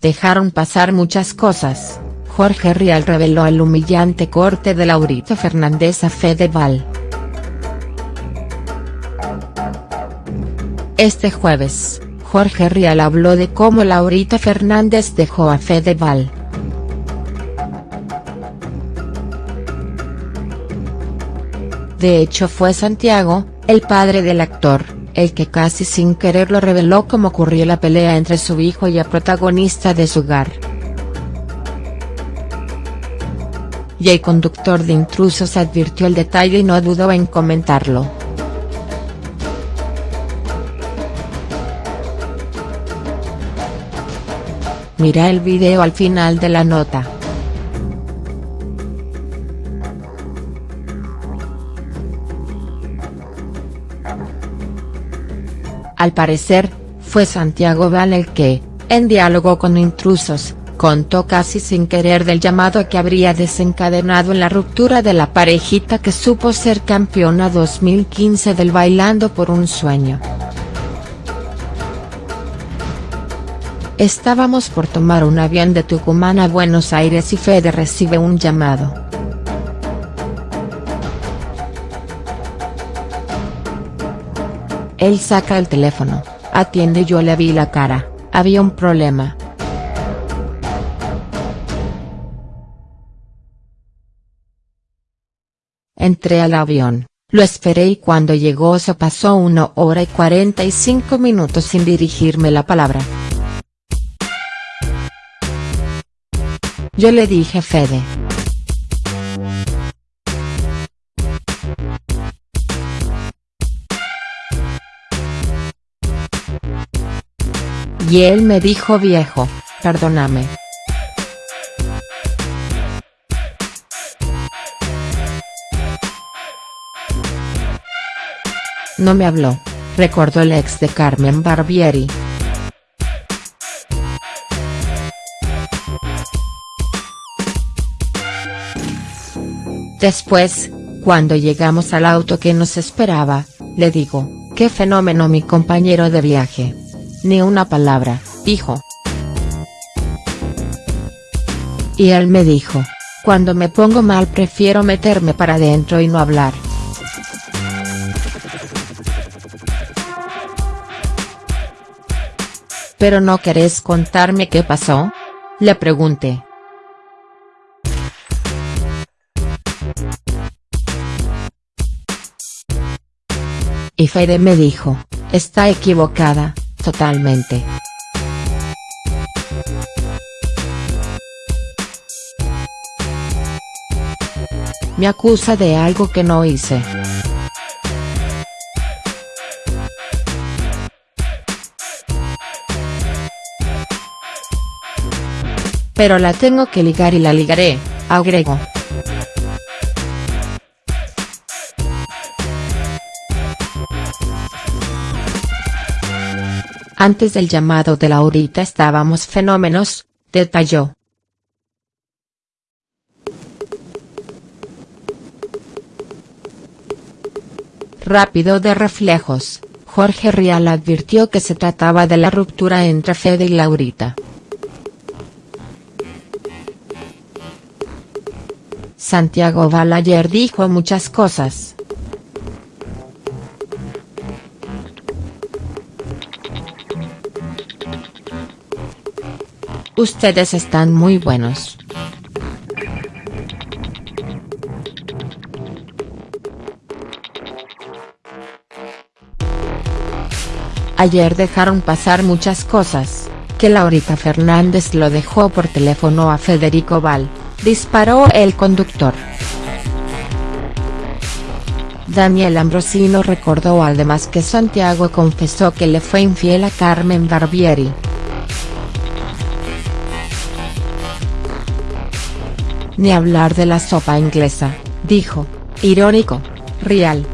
dejaron pasar muchas cosas, Jorge Rial reveló el humillante corte de Laurita Fernández a Fedeval. Este jueves, Jorge Rial habló de cómo Laurita Fernández dejó a Fedeval. De hecho fue Santiago, el padre del actor, el que casi sin querer lo reveló cómo ocurrió la pelea entre su hijo y el protagonista de su hogar. Y el conductor de Intrusos advirtió el detalle y no dudó en comentarlo. Mira el video al final de la nota. Al parecer, fue Santiago Val el que, en diálogo con intrusos, contó casi sin querer del llamado que habría desencadenado en la ruptura de la parejita que supo ser campeona 2015 del Bailando por un Sueño. Estábamos por tomar un avión de Tucumán a Buenos Aires y Fede recibe un llamado. Él saca el teléfono, atiende yo le vi la cara, había un problema. Entré al avión, lo esperé y cuando llegó se pasó una hora y 45 minutos sin dirigirme la palabra. Yo le dije Fede. Y él me dijo viejo, perdóname. No me habló, recordó el ex de Carmen Barbieri. Después, cuando llegamos al auto que nos esperaba, le digo, qué fenómeno mi compañero de viaje. Ni una palabra, dijo. Y él me dijo, cuando me pongo mal prefiero meterme para adentro y no hablar. ¿Pero no querés contarme qué pasó? Le pregunté. Y Fede me dijo, está equivocada, totalmente. Me acusa de algo que no hice. Pero la tengo que ligar y la ligaré, agregó. Antes del llamado de Laurita estábamos fenómenos, detalló. Rápido de reflejos, Jorge Rial advirtió que se trataba de la ruptura entre Fede y Laurita. Santiago Balayer dijo muchas cosas. Ustedes están muy buenos. Ayer dejaron pasar muchas cosas, que Laurita Fernández lo dejó por teléfono a Federico Val, disparó el conductor. Daniel Ambrosino recordó además que Santiago confesó que le fue infiel a Carmen Barbieri. Ni hablar de la sopa inglesa, dijo, irónico, Rial.